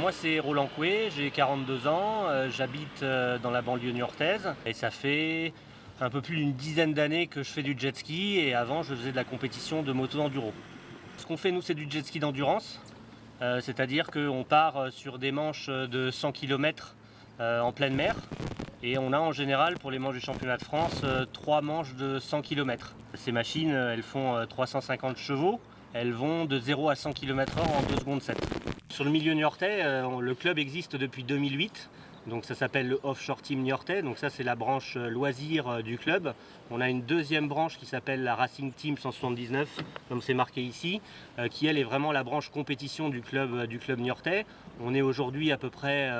Moi c'est Roland Coué, j'ai 42 ans, euh, j'habite euh, dans la banlieue niortaise et ça fait un peu plus d'une dizaine d'années que je fais du jet ski et avant je faisais de la compétition de moto enduro. Ce qu'on fait nous c'est du jet ski d'endurance, euh, c'est-à-dire qu'on part sur des manches de 100 km en pleine mer et on a en général pour les manches du championnat de France trois manches de 100 km. Ces machines elles font 350 chevaux, elles vont de 0 à 100 km h en 2 secondes 7. Sur le milieu niortais, euh, le club existe depuis 2008. Donc ça s'appelle le Offshore Team Niortais, donc ça c'est la branche euh, loisir euh, du club. On a une deuxième branche qui s'appelle la Racing Team 179, comme c'est marqué ici, qui elle est vraiment la branche compétition du club, du club niortais. On est aujourd'hui à peu près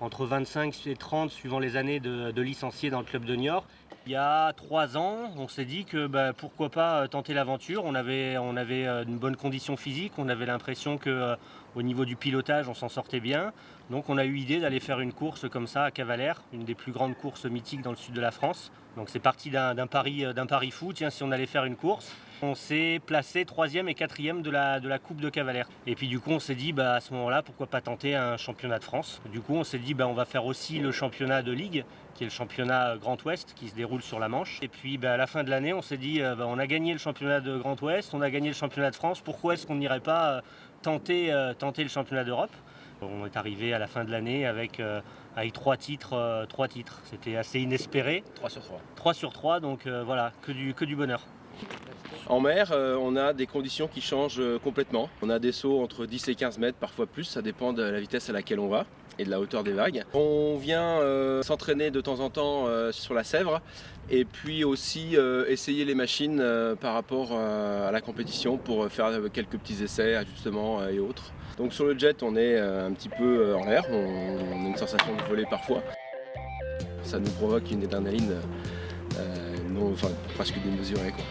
entre 25 et 30 suivant les années de, de licenciés dans le club de Niort. Il y a trois ans, on s'est dit que bah, pourquoi pas euh, tenter l'aventure. On avait, euh, une bonne condition physique, on avait l'impression que euh, au niveau du pilotage, on s'en sortait bien. Donc on a eu l'idée d'aller faire une course comme ça à Cavalère, une des plus grandes courses mythiques dans le sud de la France. Donc c'est parti d'un pari, pari fou, tiens si on allait faire une course. On s'est placé troisième et quatrième de la, de la Coupe de Cavalère. Et puis du coup on s'est dit bah, à ce moment-là pourquoi pas tenter un championnat de France. Du coup on s'est dit bah, on va faire aussi le championnat de Ligue qui est le championnat Grand Ouest qui se déroule sur la Manche. Et puis bah, à la fin de l'année, on s'est dit, euh, bah, on a gagné le championnat de Grand Ouest, on a gagné le championnat de France, pourquoi est-ce qu'on n'irait pas euh, tenter, euh, tenter le championnat d'Europe? On est arrivé à la fin de l'année avec, avec trois titres. trois titres. C'était assez inespéré. 3 sur 3. 3 sur 3, donc voilà, que du, que du bonheur. En mer, on a des conditions qui changent complètement. On a des sauts entre 10 et 15 mètres, parfois plus, ça dépend de la vitesse à laquelle on va et de la hauteur des vagues. On vient euh, s'entraîner de temps en temps euh, sur la Sèvre et puis aussi euh, essayer les machines par rapport à la compétition pour faire quelques petits essais, ajustements et autres. Donc sur le jet on est un petit peu en l'air, on, a une sensation de voler parfois. Ça nous provoque une adrénaline enfin, presque démesurée. Quoi.